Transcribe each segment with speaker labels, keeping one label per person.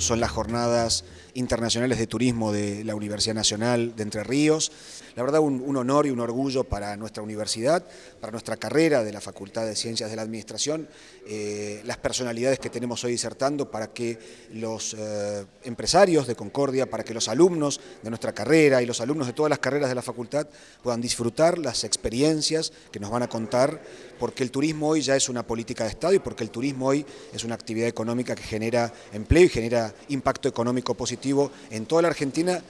Speaker 1: son las jornadas internacionales de turismo de la Universidad Nacional de Entre Ríos. La verdad un, honor y un orgullo para nuestra universidad, para nuestra carrera de la Facultad de Ciencias de la Administración, eh, las personalidades que tenemos hoy disertando para que los eh, empresarios de Concordia, para que los alumnos de nuestra carrera y los alumnos de todas las carreras de la facultad puedan disfrutar las experiencias que nos van a contar, porque el turismo hoy ya es una política de Estado y porque el turismo hoy es una actividad económica que genera empleo y genera impacto económico positivo en toda la Argentina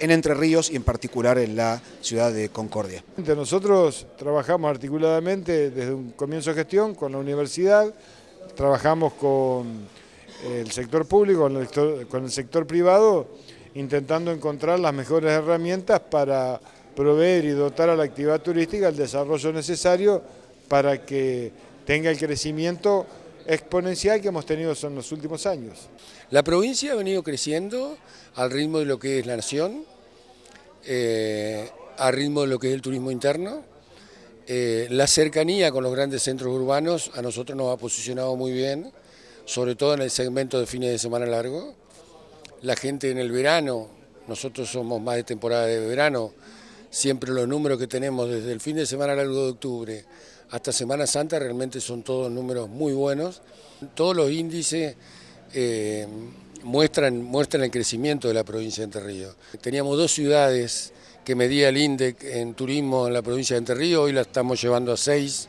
Speaker 1: en Entre Ríos y en particular en la ciudad de Concordia.
Speaker 2: Nosotros trabajamos articuladamente desde un comienzo de gestión con la universidad, trabajamos con el sector público, con el sector, privado, intentando encontrar las mejores herramientas para proveer y dotar a la actividad turística el desarrollo necesario para que tenga el crecimiento exponencial que hemos tenido en los últimos años.
Speaker 3: La provincia ha venido creciendo al ritmo de lo que es la nación, eh, al ritmo de lo que es el turismo interno. Eh, la cercanía con los grandes centros urbanos a nosotros nos ha posicionado muy bien, sobre todo en el segmento de fines de semana largo. La gente en el verano, nosotros somos más de temporada de verano, siempre los números que tenemos desde el fin de semana largo de octubre hasta Semana Santa realmente son todos números muy buenos. Todos los índices eh, muestran, el crecimiento de la provincia de Entre Ríos. Teníamos dos ciudades que medía el INDEC en turismo en la provincia de Entre Ríos, hoy la estamos llevando a seis.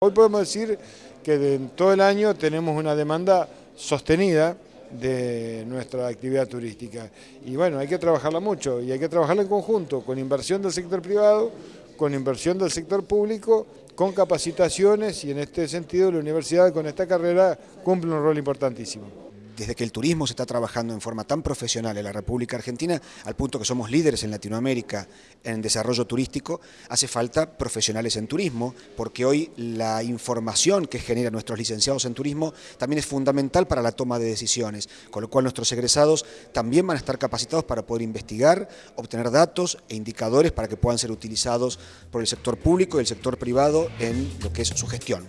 Speaker 2: Hoy podemos decir que en todo el año tenemos una demanda sostenida de nuestra actividad turística. Y bueno, hay que trabajarla mucho y hay que trabajarla en conjunto, con inversión del sector privado, con inversión del sector público, con capacitaciones y en este sentido la universidad con esta carrera cumple un rol importantísimo
Speaker 1: desde que el turismo se está trabajando en forma tan profesional en la República Argentina, al punto que somos líderes en Latinoamérica en desarrollo turístico, hace falta profesionales en turismo, porque hoy la información que generan nuestros licenciados en turismo también es fundamental para la toma de decisiones, con lo cual nuestros egresados también van a estar capacitados para poder investigar, obtener datos e indicadores para que puedan ser utilizados por el sector público y el sector privado en lo que es su gestión.